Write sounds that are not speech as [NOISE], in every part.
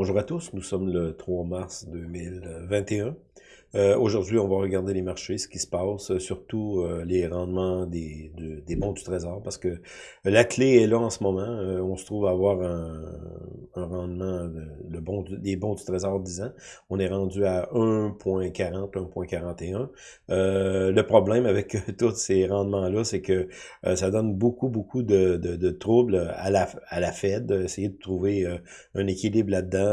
Bonjour à tous, nous sommes le 3 mars 2021. Euh, Aujourd'hui, on va regarder les marchés, ce qui se passe, surtout euh, les rendements des, des bons du trésor, parce que la clé est là en ce moment. Euh, on se trouve à avoir un, rendement bon, des bons du trésor 10 ans. On est rendu à 1.40, 1.41. Euh, le problème avec tous ces rendements-là, c'est que ça donne beaucoup, beaucoup de, de, de, troubles à la, à la Fed, essayer de trouver un équilibre là-dedans,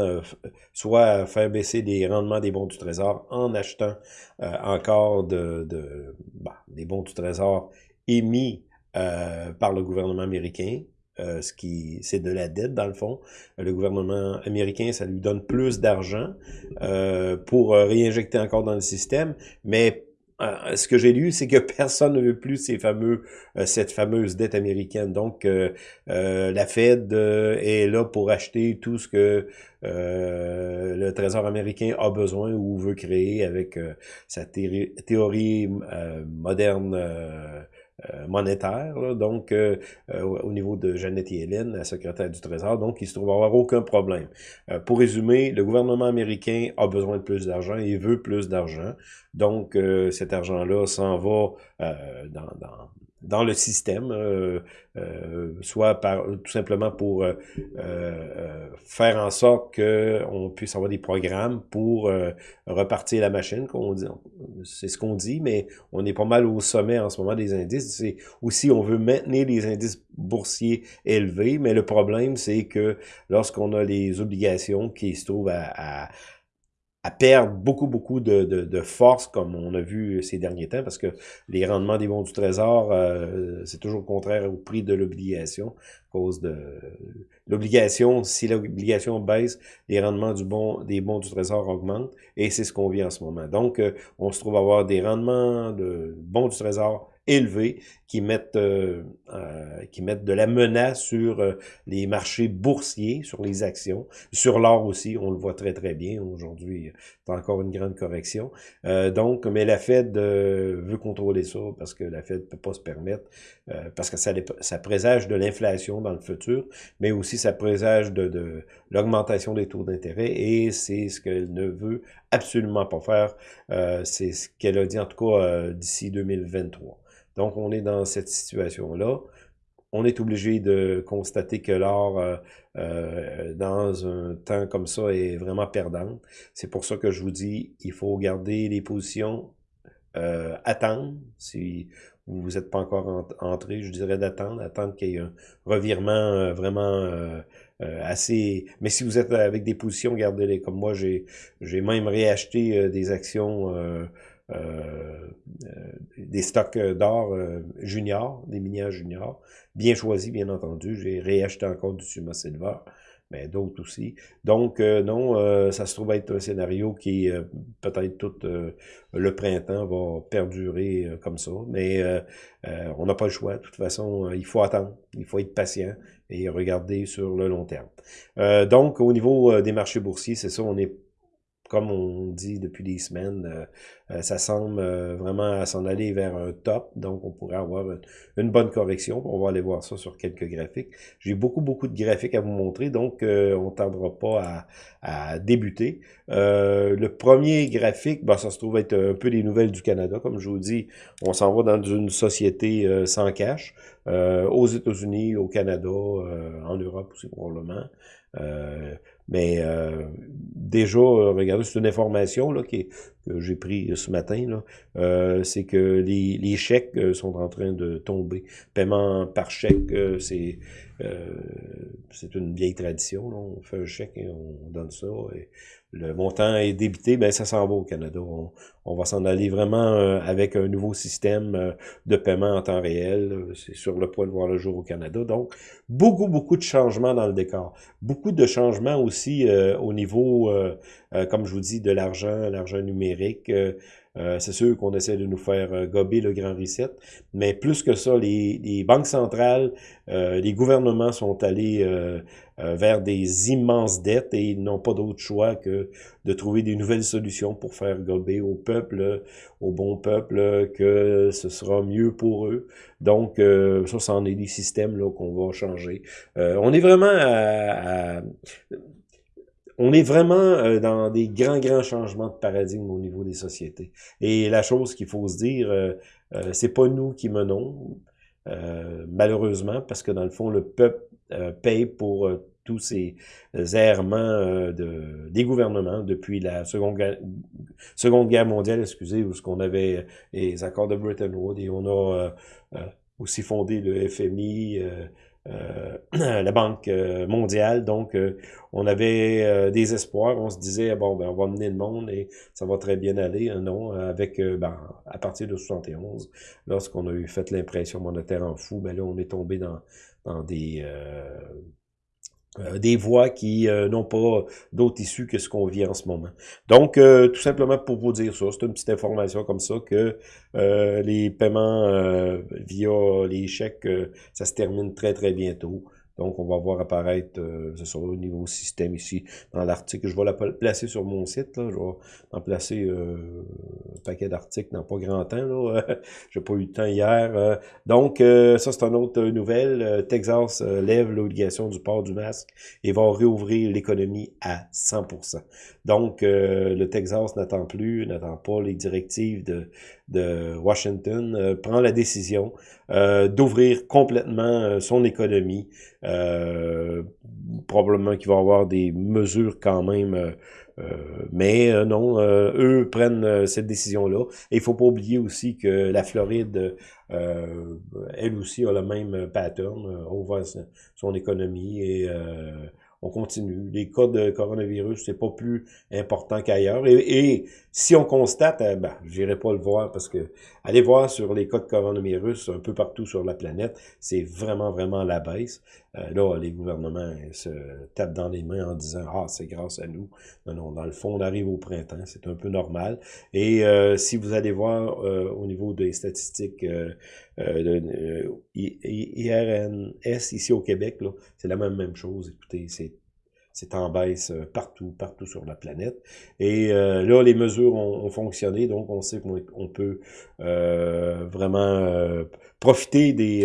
soit faire baisser les rendements des bons du trésor en achetant euh, encore bah, des bons du trésor émis euh, par le gouvernement américain, euh, ce qui c'est de la dette dans le fond. Le gouvernement américain, ça lui donne plus d'argent euh, pour réinjecter encore dans le système, mais euh, ce que j'ai lu, c'est que [LAUGHS] personne ne veut plus ces fameux, euh, cette fameuse dette américaine. Donc, euh, la Fed est là pour acheter tout ce que le Trésor américain a besoin ou veut créer avec sa théorie moderne euh, monétaire, donc euh, euh, au niveau de Janet Yellen, la secrétaire du Trésor, donc il se trouve avoir aucun problème. pour résumer, le gouvernement américain a besoin de plus d'argent et veut plus d'argent, donc cet argent-là s'en va dans dans le système, euh, euh, soit par tout simplement pour euh, faire en sorte qu'on puisse avoir des programmes pour repartir la machine, c'est ce qu'on dit, mais on est pas mal au sommet en ce moment des indices. Aussi on veut maintenir les indices boursiers élevés, mais le problème c'est que lorsqu'on a les obligations qui se trouvent à à perdre beaucoup, beaucoup de, force, comme on a vu ces derniers temps, parce que les rendements des bons du trésor, euh, c'est toujours contraire au prix de l'obligation, à cause de l'obligation, si l'obligation baisse, les rendements des bons du trésor augmentent, et c'est ce qu'on vit en ce moment. Donc, euh, on se trouve à avoir des rendements de bons du trésor élevés qui mettent euh, euh, qui mettent de la menace sur euh, les marchés boursiers, sur les actions, sur l'or aussi, on le voit très très bien aujourd'hui, c'est encore une grande correction. donc, mais la Fed veut contrôler ça parce que la Fed peut pas se permettre, parce que ça, ça présage de l'inflation dans le futur, mais aussi ça présage de, de l'augmentation des taux d'intérêt et c'est ce qu'elle ne veut absolument pas faire. c'est ce qu'elle a dit en tout cas d'ici 2023. Donc, on est dans cette situation-là. On est obligé de constater que l'or, euh, euh, dans un temps comme ça, est vraiment perdant. C'est pour ça que je vous dis, il faut garder les positions, euh, attendre. Si vous n'êtes pas encore entré, je dirais d'attendre, attendre qu'il y ait un revirement vraiment assez... Mais si vous êtes avec des positions, gardez-les. Comme moi, j'ai même réacheté des actions des stocks d'or euh, junior, des minières juniors, bien choisis, bien entendu. J'ai réacheté encore du Suma Silver, mais d'autres aussi. Donc, non, ça se trouve être un scénario qui, peut-être tout le printemps, va perdurer comme ça. Mais on n'a pas le choix. De toute façon, il faut attendre. Il faut être patient et regarder sur le long terme. donc, au niveau des marchés boursiers, c'est ça, on est comme on dit depuis des semaines, euh, euh, ça semble euh, vraiment s'en aller vers un top, donc on pourrait avoir une, bonne correction. On va aller voir ça sur quelques graphiques. J'ai beaucoup, beaucoup de graphiques à vous montrer, donc on ne tardera pas à, débuter. le premier graphique, ben, ça se trouve être un peu les nouvelles du Canada. Comme je vous dis, on s'en va dans une société sans cash, aux États-Unis, au Canada, en Europe aussi probablement. Mais euh, déjà, euh, regardez, c'est une information là, que j'ai pris ce matin, là, euh, c'est que les, chèques euh, sont en train de tomber. Paiement par chèque, c'est c'est une vieille tradition. Là. On fait un chèque et on donne ça. Le montant est débité, ben ça s'en va au Canada. On, va s'en aller vraiment avec un nouveau système de paiement en temps réel. C'est sur le point de voir le jour au Canada. Donc, beaucoup, beaucoup de changements dans le décor. Beaucoup de changements aussi au niveau, comme je vous dis, de l'argent, l'argent numérique. Euh, c'est sûr qu'on essaie de nous faire euh, gober le grand reset, mais plus que ça, les, les banques centrales, euh, les gouvernements sont allés vers des immenses dettes et ils n'ont pas d'autre choix que de trouver des nouvelles solutions pour faire gober au peuple, au bon peuple, que ce sera mieux pour eux. Donc, ça, c'en est des systèmes qu'on va changer. on est vraiment à on est vraiment dans des grands, grands changements de paradigme au niveau des sociétés. Et la chose qu'il faut se dire, c'est pas nous qui menons, malheureusement, parce que dans le fond, le peuple paye pour tous ces errements euh, de, des gouvernements depuis la Seconde Guerre, Seconde Guerre mondiale, excusez, où ce qu'on avait les accords de Bretton Woods et on a euh, euh, aussi fondé le FMI, [CLEARS THROAT] la Banque mondiale. Donc, on avait des espoirs. On se disait, bon, ben, on va mener le monde et ça va très bien aller. non, avec, ben, à partir de 71, lorsqu'on a eu fait l'impression monétaire en fou, ben là, on est tombé dans, dans des euh, des voix qui euh, n'ont pas d'autres issues que ce qu'on vit en ce moment. Donc, euh, tout simplement pour vous dire ça, c'est une petite information comme ça que les paiements via les chèques, ça se termine très très bientôt. Donc, on va voir apparaître, euh, au niveau système ici, dans l'article. Je vais la placer sur mon site. Là. Je vais en placer euh, un paquet d'articles dans pas grand temps. là. [LAUGHS] J'ai pas eu le temps hier. Euh. donc, ça, c'est une autre nouvelle. Texas lève l'obligation du port du masque et va réouvrir l'économie à 100%. Donc, le Texas n'attend plus, n'attend pas les directives de, de Washington, prend la décision d'ouvrir complètement son économie euh, probablement qu'il va y avoir des mesures quand même, euh, euh, mais non, eux prennent cette décision-là. Et il faut pas oublier aussi que la Floride, elle aussi a le même pattern, ouvre son économie et on continue. Les cas de coronavirus, c'est pas plus important qu'ailleurs. Et, si on constate, euh, ben, j'irai pas le voir parce que allez voir sur les cas de coronavirus un peu partout sur la planète, c'est vraiment, vraiment la baisse. Euh, là, les gouvernements se tapent dans les mains en disant « Ah, c'est grâce à nous. » Non, non, dans le fond, on arrive au printemps, c'est un peu normal. Et euh, si vous allez voir au niveau des statistiques euh, IRNS ici au Québec, c'est la même, même chose. Écoutez, c'est c'est en baisse euh, partout, partout sur la planète. Et euh, là, les mesures ont, fonctionné, donc on sait qu'on peut euh, vraiment profiter des...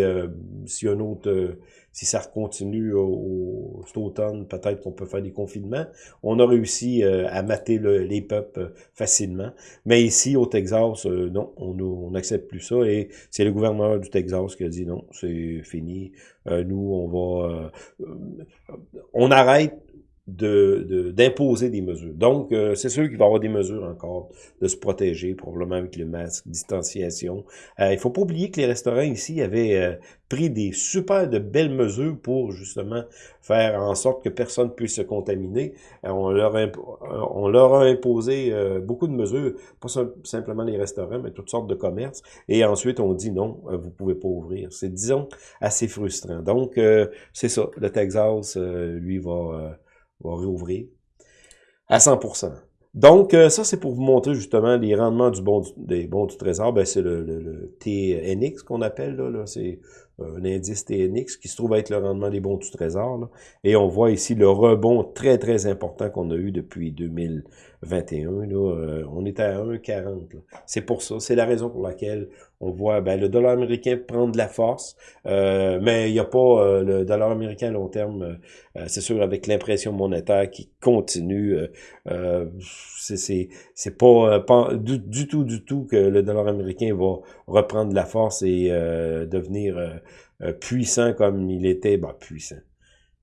si un autre si ça continue au, cet automne, peut-être qu'on peut faire des confinements. On a réussi euh, à mater les peuples euh, facilement. Mais ici, au Texas, euh, non, on n'accepte plus ça. Et c'est le gouverneur du Texas qui a dit non, c'est fini. nous, on va... on arrête de d'imposer des mesures. Donc, euh, c'est sûr qu'il va y avoir des mesures encore de se protéger, probablement avec le masque, distanciation. Euh, il faut pas oublier que les restaurants ici avaient euh, pris des super de belles mesures pour justement faire en sorte que personne puisse se contaminer. on, leur on leur a imposé beaucoup de mesures, pas simplement les restaurants, mais toutes sortes de commerces. Et ensuite, on dit non, vous pouvez pas ouvrir. C'est, disons, assez frustrant. Donc, c'est ça. Le Texas, lui, va va réouvrir à 100%. Donc, euh, ça, c'est pour vous montrer justement les rendements des bons du trésor. Ben, c'est le, TNX qu'on appelle, là, c'est un indice TNX qui se trouve être le rendement des bons du trésor. Et on voit ici le rebond très, très important qu'on a eu depuis 2021. Là. Euh, on est à 1,40. C'est pour ça. C'est la raison pour laquelle on voit ben, le dollar américain prendre de la force. Euh, mais il n'y a pas euh, le dollar américain à long terme. c'est sûr, avec l'impression monétaire qui continue. c'est pas, pas du, tout, du tout que le dollar américain va reprendre de la force et devenir puissant comme il était, bah puissant.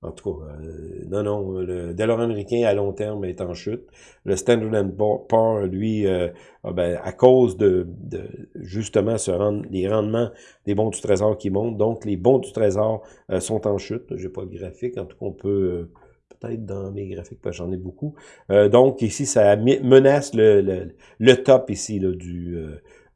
En tout cas, euh, non, non, le dollar américain à long terme est en chute. Le Standard Poor's, lui, euh, ben, à cause de, justement ce rend, les rendements des bons du trésor qui montent, donc les bons du trésor sont en chute. J'ai pas de graphique, en tout cas, on peut peut-être dans mes graphiques, parce que j'en ai beaucoup. donc ici, ça menace le, le, top ici là, du,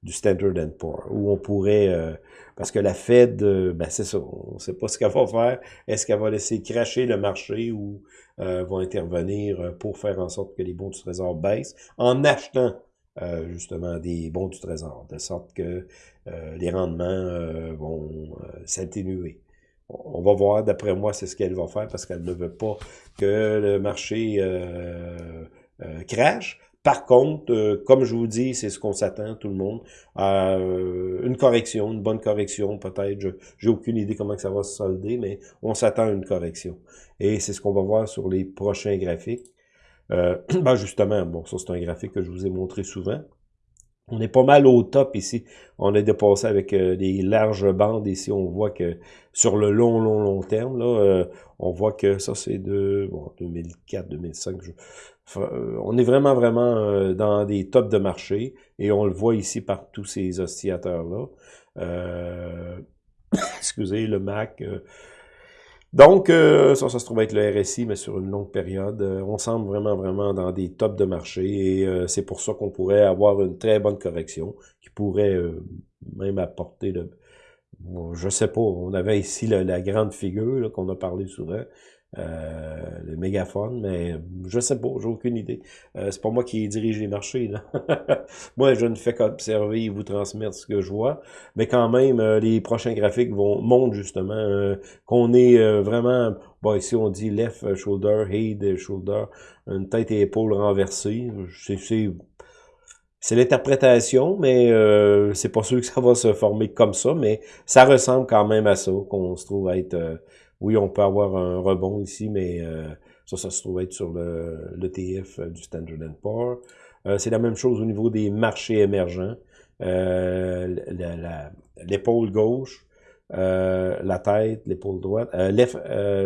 du Standard Poor's, où on pourrait parce que la Fed, euh, ben c'est ça, on ne sait pas ce qu'elle va faire. Est-ce qu'elle va laisser cracher le marché ou euh, va intervenir euh, pour faire en sorte que les bons du trésor baissent? En achetant euh, justement des bons du trésor, de sorte que les rendements vont s'atténuer. On va voir, d'après moi, c'est ce qu'elle va faire parce qu'elle ne veut pas que le marché crache. Par contre, euh, comme je vous dis, c'est ce qu'on s'attend, tout le monde, euh, une correction, une bonne correction peut-être. J'ai aucune idée comment que ça va se solder, mais on s'attend à une correction. Et c'est ce qu'on va voir sur les prochains graphiques. Euh, [CLEARS THROAT] ben justement, bon, ça c'est un graphique que je vous ai montré souvent. On est pas mal au top ici. On est dépassé avec euh, des larges bandes ici. On voit que sur le long, long, long terme, là, euh, on voit que ça, c'est de bon, 2004, 2005. Euh, on est vraiment, vraiment dans des tops de marché. Et on le voit ici par tous ces oscillateurs-là. [COUGHS] excusez, le Mac... Donc, euh, ça, ça se trouve être le RSI, mais sur une longue période. Euh, on semble vraiment, vraiment dans des tops de marché et euh, c'est pour ça qu'on pourrait avoir une très bonne correction qui pourrait même apporter le... je sais pas, on avait ici la, grande figure qu'on a parlé souvent, euh, le mégaphone, mais je sais pas, j'ai aucune idée. Euh, c'est pas moi qui dirige les marchés. Là. [LAUGHS] moi, je ne fais qu'observer et vous transmettre ce que je vois. Mais quand même, euh, les prochains graphiques vont montrent justement qu'on est vraiment... Bon, ici, on dit left shoulder, head shoulder, une tête et épaule renversées. C'est c'est l'interprétation, mais euh, c'est pas sûr que ça va se former comme ça, mais ça ressemble quand même à ça, qu'on se trouve être oui, on peut avoir un rebond ici, mais euh, ça, ça se trouve être sur l'ETF euh, du Standard Poor's. Euh, c'est la même chose au niveau des marchés émergents. L'épaule gauche, la tête, l'épaule droite,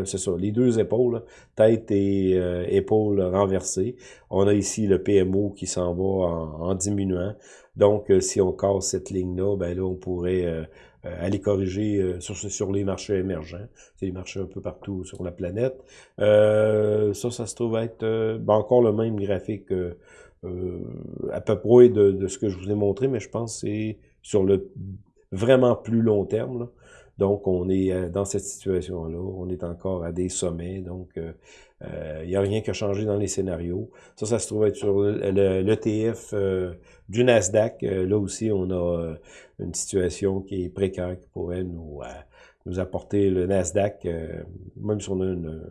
c'est ça, les deux épaules, tête et épaule renversées. On a ici le PMO qui s'en va en, en, diminuant. Donc, si on casse cette ligne-là, ben là, on pourrait aller corriger euh, sur, sur les marchés émergents. C'est les marchés un peu partout sur la planète. Euh, ça, ça se trouve être ben encore le même graphique à peu près de, de, ce que je vous ai montré, mais je pense que c'est sur le vraiment plus long terme. Là. Donc, on est dans cette situation-là. On est encore à des sommets. Donc, il n'y a rien qui a changé dans les scénarios. Ça, ça se trouve être sur l'ETF du Nasdaq. là aussi, on a une situation qui est précaire, qui pourrait nous, euh, nous apporter le Nasdaq, euh, même si on a une,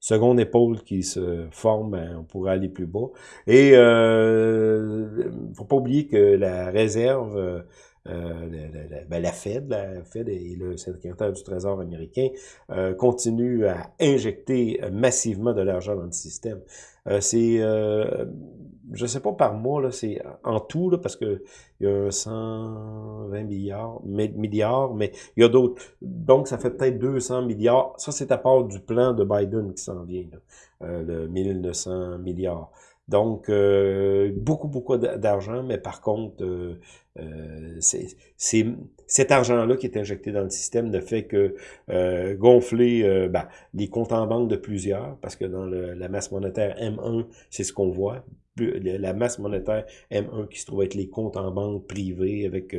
seconde épaule qui se forme, ben, on pourrait aller plus bas. Et euh, faut pas oublier que la réserve, euh, la, ben, la, Fed, la Fed et le secrétaire du Trésor américain euh, continuent à injecter massivement de l'argent dans le système. c'est je sais pas par mois, là, c'est en tout, là, parce que il y a 120 milliards, milliards, mais il y a d'autres. Donc, ça fait peut-être 200 milliards. Ça, c'est à part du plan de Biden qui s'en vient, là, euh, le 1900 milliards. Donc, euh, beaucoup, beaucoup d'argent, mais par contre, euh, euh c'est cet argent-là qui est injecté dans le système ne fait que euh, gonfler ben, les comptes en banque de plusieurs, parce que dans la masse monétaire M1, c'est ce qu'on voit, la masse monétaire M1 qui se trouve être les comptes en banque privés avec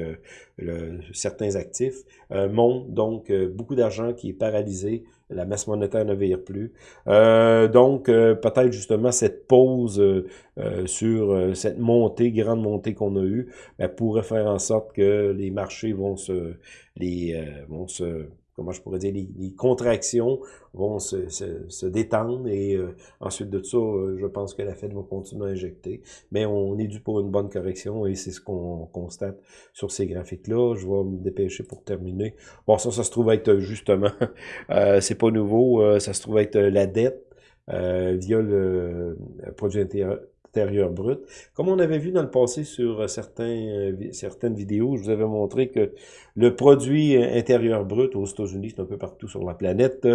certains actifs, euh, monte. Donc beaucoup d'argent qui est paralysé, la masse monétaire ne vire plus. donc peut-être justement cette pause sur cette montée, grande montée qu'on a eue, pourrait faire en sorte que les marchés vont se les vont se comment je pourrais dire, les, contractions vont se, se, détendre et euh, ensuite de ça, euh, je pense que la Fed va continuer à injecter. Mais on est dû pour une bonne correction et c'est ce qu'on constate sur ces graphiques-là. Je vais me dépêcher pour terminer. Bon, ça, ça se trouve être justement, [LAUGHS] euh, c'est pas nouveau, euh, ça se trouve être la dette via le produit intérieur Comme on avait vu dans le passé sur euh, euh, certaines vidéos, je vous avais montré que le produit intérieur brut aux États-Unis, c'est un peu partout sur la planète,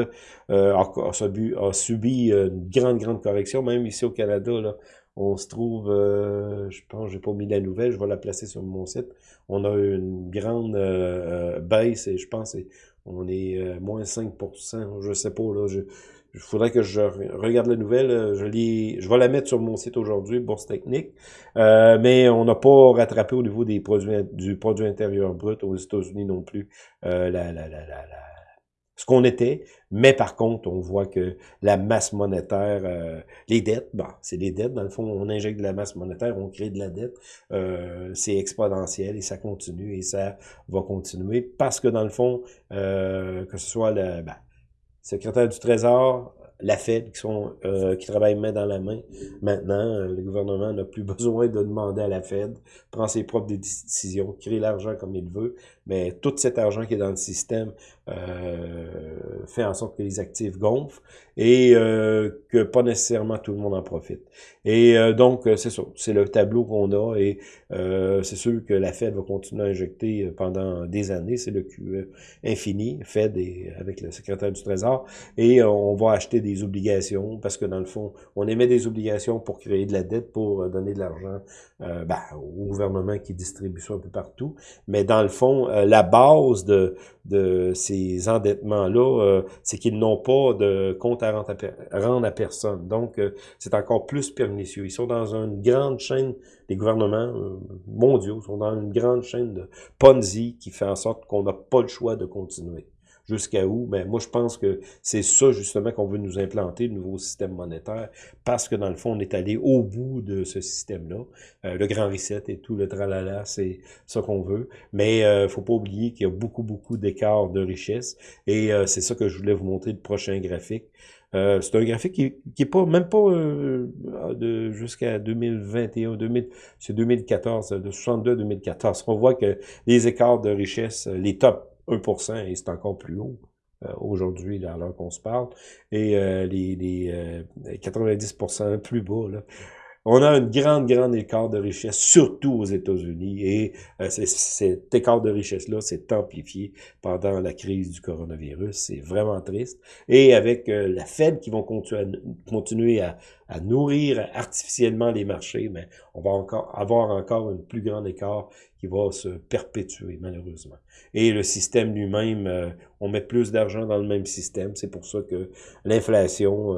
euh, a, subi, une grande, grande correction. Même ici au Canada, là, on se trouve, je pense, j'ai pas mis la nouvelle, je vais la placer sur mon site. On a une grande baisse et je pense on est moins 5%, je sais pas, là, il faudrait que je regarde la nouvelle. Euh, je, je vais la mettre sur mon site aujourd'hui, Bourse Technique. Euh, mais on n'a pas rattrapé au niveau des produits du produit intérieur brut aux États-Unis non plus euh, la, la, la, ce qu'on était. Mais par contre, on voit que la masse monétaire, euh, les dettes, bon, c'est les dettes. Dans le fond, on injecte de la masse monétaire, on crée de la dette. c'est exponentiel et ça continue et ça va continuer parce que dans le fond, que ce soit le... Ben, secrétaire du Trésor, la Fed, qui, sont, euh, qui travaillent main dans la main. Maintenant, le gouvernement n'a plus [LAUGHS] besoin de demander à la Fed, prend ses propres décisions, crée l'argent comme il veut, mais tout cet argent qui est dans le système fait en sorte que les actifs gonflent et que pas nécessairement tout le monde en profite. Et donc, c'est ça, c'est le tableau qu'on a et c'est sûr que la Fed va continuer à injecter pendant des années, c'est le QE infini, Fed et, avec le secrétaire du Trésor, et on va acheter des obligations parce que dans le fond, on émet des obligations pour créer de la dette, pour donner de l'argent euh, ben, au gouvernement qui distribue ça un peu partout. Mais dans le fond, euh, la base de, de ces endettements-là, euh, c'est qu'ils n'ont pas de compte à rendre à, personne. Donc, c'est encore plus pernicieux. Ils sont dans une grande chaîne, les gouvernements mondiaux sont dans une grande chaîne de Ponzi qui fait en sorte qu'on n'a pas le choix de continuer. Jusqu'à où? Ben, moi, je pense que c'est ça, justement, qu'on veut nous implanter, le nouveau système monétaire, parce que, dans le fond, on est allé au bout de ce système-là. Euh, le grand reset et tout le tralala, c'est ça qu'on veut. Mais euh, faut pas oublier qu'il y a beaucoup, beaucoup d'écarts de richesse. Et euh, c'est ça que je voulais vous montrer, le prochain graphique. Euh, c'est un graphique qui, qui est pas même pas de jusqu'à 2021, 2000, c'est 2014, de 62 à 2014. On voit que les écarts de richesse, les tops 1% et c'est encore plus haut euh, aujourd'hui, à l'heure qu'on se parle, et euh, les, les 90% euh, plus bas. Là. On a une grande, grande écart de richesse, surtout aux États-Unis, et cet écart de richesse-là s'est amplifié pendant la crise du coronavirus. C'est vraiment triste. Et avec la Fed qui vont continuer à, à, nourrir artificiellement les marchés, mais on va encore avoir encore une plus grande écart qui va se perpétuer, malheureusement. Et le système lui-même, euh, on met plus d'argent dans le même système. C'est pour ça que l'inflation,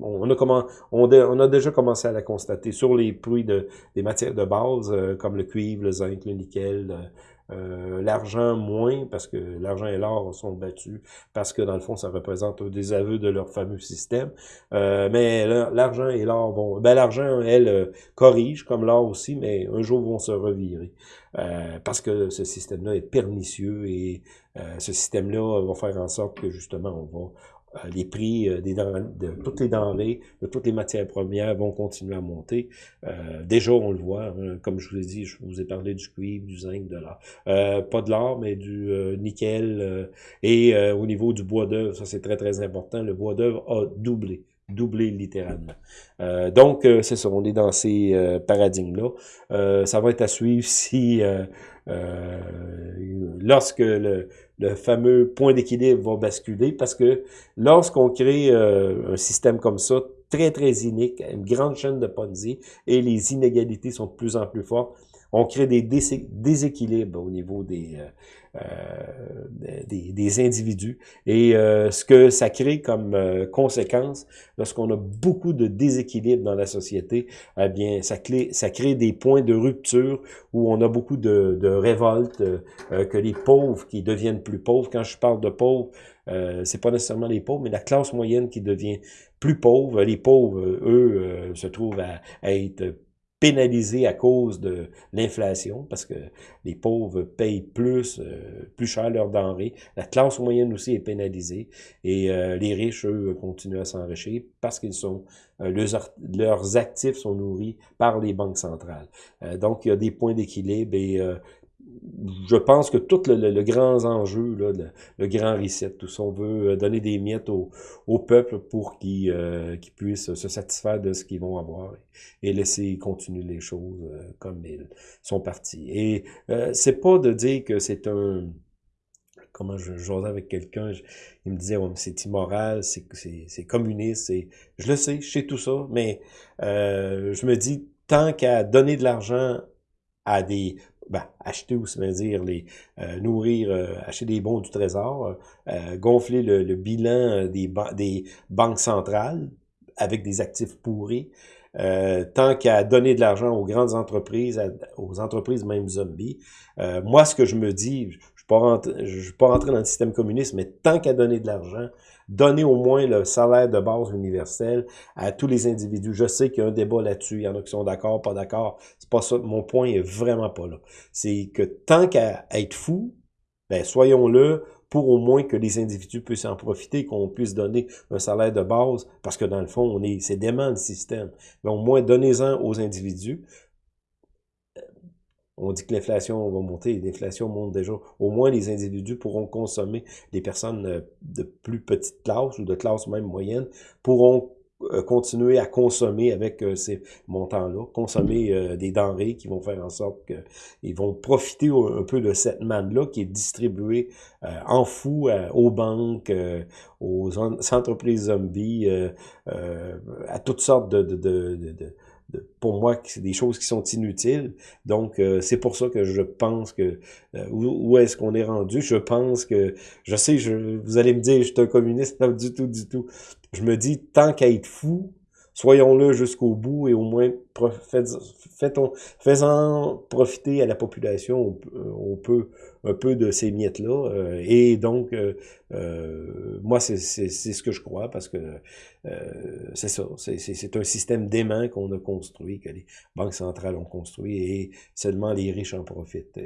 on, a on, a déjà commencé à la constater sur les prix de, des matières de base, euh, comme le cuivre, le zinc, le nickel, euh, euh, l'argent moins, parce que l'argent et l'or sont battus, parce que dans le fond, ça représente des aveux de leur fameux système. mais l'argent et l'or vont... Ben, l'argent, elle, corrige, comme l'or aussi, mais un jour vont se revirer. parce que ce système-là est pernicieux et ce système-là va faire en sorte que, justement, on va euh, les prix euh, des de toutes les denrées, de toutes les matières premières vont continuer à monter. Euh, déjà, on le voit, hein, comme je vous ai dit, je vous ai parlé du cuivre, du zinc, de l'or. pas de l'or, mais du nickel. et au niveau du bois d'œuvre, ça c'est très très important, le bois d'œuvre a doublé doublé littéralement. donc, c'est ça, on est dans ces paradigmes-là. ça va être à suivre si, lorsque le, le fameux point d'équilibre va basculer parce que lorsqu'on crée euh, un système comme ça, très, très unique, une grande chaîne de Ponzi, et les inégalités sont de plus en plus fortes, on crée des déséquilibres au niveau des, euh, des, des, individus. Et euh, ce que ça crée comme conséquence, lorsqu'on a beaucoup de déséquilibre dans la société, eh bien, ça, clé, ça crée des points de rupture où on a beaucoup de, de révoltes, que les pauvres qui deviennent plus pauvres. Quand je parle de pauvres, euh, c'est pas nécessairement les pauvres, mais la classe moyenne qui devient plus pauvre. Les pauvres, eux, se trouvent à être pénalisés à cause de l'inflation, parce que les pauvres payent plus, euh, plus cher leurs denrées. La classe moyenne aussi est pénalisée. Et euh, les riches, eux, continuent à s'enrichir parce qu'ils sont euh, leurs, actifs sont nourris par les banques centrales. donc, il y a des points d'équilibre et je pense que tout le, grand enjeu, le, grand reset, tout ça, on veut euh, donner des miettes au, peuple pour qu'ils euh, puissent se satisfaire de ce qu'ils vont avoir et, laisser continuer les choses euh, comme ils sont partis. Et c'est pas de dire que c'est un comment je j'osais avec quelqu'un, il me disait c'est immoral, c'est communiste, c'est je le sais, je sais tout ça, mais je me dis tant qu'à donner de l'argent à des ben, acheter ou se dire les euh, nourrir, euh, acheter des bons du trésor, euh, gonfler le, bilan des, des banques centrales avec des actifs pourris, tant qu'à donner de l'argent aux grandes entreprises, aux entreprises même zombies. moi, ce que je me dis, je ne suis pas rentré dans le système communiste, mais tant qu'à donner de l'argent, donner au moins le salaire de base universel à tous les individus. Je sais qu'il y a un débat là-dessus, il y en a qui sont d'accord, pas d'accord. C'est pas ça. Mon point est vraiment pas là. C'est que tant qu'à être fou, ben soyons-le pour au moins que les individus puissent en profiter, qu'on puisse donner un salaire de base, parce que dans le fond, on est, c'est dément le système. Mais au moins, donnez-en aux individus on dit que l'inflation va monter, l'inflation monte déjà. Au moins, les individus pourront consommer, les personnes euh, de plus petite classe ou de classe même moyenne pourront euh, continuer à consommer avec euh, ces montants-là, consommer des denrées qui vont faire en sorte qu'ils vont profiter un peu de cette manne-là qui est distribuée en fou aux banques, aux entreprises zombies, à toutes sortes de, pour moi, c'est des choses qui sont inutiles. Donc, euh, c'est pour ça que je pense que... Euh, où, est-ce qu'on est rendu? Je pense que... Je sais, je, vous allez me dire, je suis un communiste. [LAUGHS] pas du tout, du tout. Je me dis, tant qu'à être fou, soyons-le jusqu'au bout et au moins faisons, profiter à la population on peut un peu de ces miettes-là. Euh, et donc, euh, euh, moi, c'est ce que je crois, parce que c'est ça, c'est un système d'aimant qu'on a construit, que les banques centrales ont construit, et seulement les riches en profitent.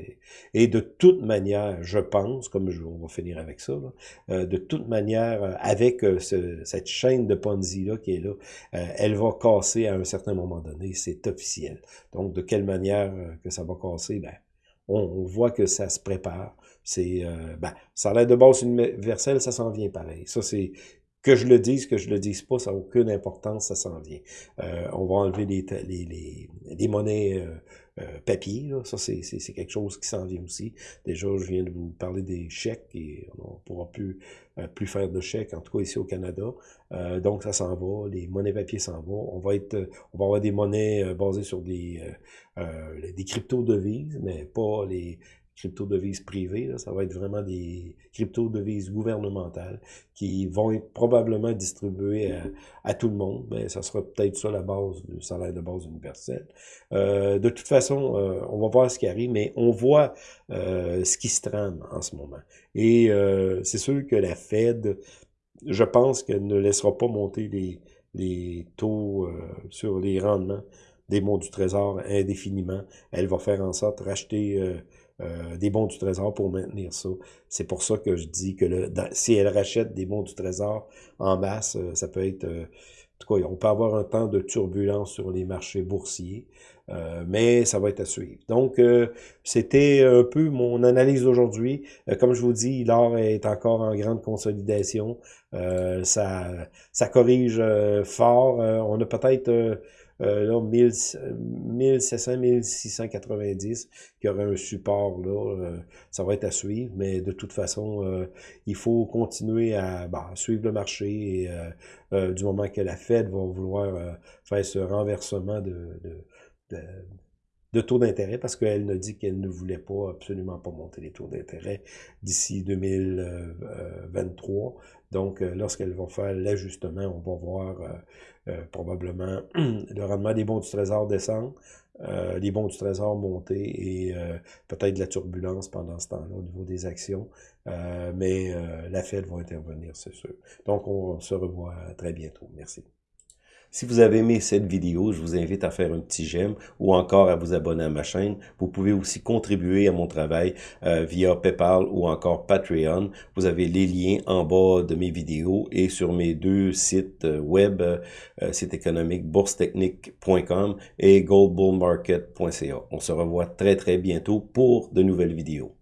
Et, de toute manière, je pense, comme je, on va finir avec ça, de toute manière, avec cette chaîne de Ponzi-là qui est là, elle va casser à un certain moment donné, c'est officiel. Donc, de quelle manière que ça va casser, ben, on, voit que ça se prépare. C'est, euh, ben, l'air de base universelle, ça s'en vient pareil. Ça, c'est que je le dise, que je le dise pas, ça n'a aucune importance, ça s'en vient. Euh, on va enlever les, les, les, les monnaies euh, euh, papier, là. ça c'est quelque chose qui s'en vient aussi. Déjà, je viens de vous parler des chèques et on ne pourra plus, plus faire de chèques, en tout cas ici au Canada. donc ça s'en va, les monnaies papier s'en vont. On va être, on va avoir des monnaies basées sur des, des crypto-devises, mais pas les, crypto-devises privées, ça va être vraiment des crypto-devises gouvernementales qui vont être probablement distribuées à, tout le monde. Ben, ça sera peut-être ça la base du salaire de base universel. Euh, de toute façon, euh, on va voir ce qui arrive, mais on voit euh, ce qui se trame en ce moment. Et c'est sûr que la Fed, je pense qu'elle ne laissera pas monter les, les taux sur les rendements des bons du Trésor indéfiniment. Elle va faire en sorte de racheter euh, des bons du trésor pour maintenir ça. C'est pour ça que je dis que le, si elle rachète des bons du trésor en masse, euh, ça peut être... Euh, en tout cas, on peut avoir un temps de turbulence sur les marchés boursiers, mais ça va être à suivre. Donc, c'était un peu mon analyse d'aujourd'hui. comme je vous dis, l'or est encore en grande consolidation. ça, ça corrige fort. on a peut-être euh, là, 1700, 1690, qui aurait un support, là, euh, ça va être à suivre, mais de toute façon, euh, il faut continuer à bah, suivre le marché et euh, du moment que la Fed va vouloir faire ce renversement de, de, de de taux d'intérêt parce qu'elle ne dit qu'elle ne voulait pas, absolument pas monter les taux d'intérêt d'ici 2023. Donc, euh, lorsqu'elle va faire l'ajustement, on va voir euh, euh, probablement [CLEARS THROAT] le rendement des bons du trésor descendre, les bons du trésor monter et peut-être de la turbulence pendant ce temps-là au niveau des actions. mais la Fed va intervenir, c'est sûr. Donc, on se revoit très bientôt. Merci. Si vous avez aimé cette vidéo, je vous invite à faire un petit j'aime ou encore à vous abonner à ma chaîne. Vous pouvez aussi contribuer à mon travail euh, via PayPal ou encore Patreon. Vous avez les liens en bas de mes vidéos et sur mes deux sites euh, web, euh, site économique boursetechnique.com et goldbullmarket.ca. On se revoit très très bientôt pour de nouvelles vidéos.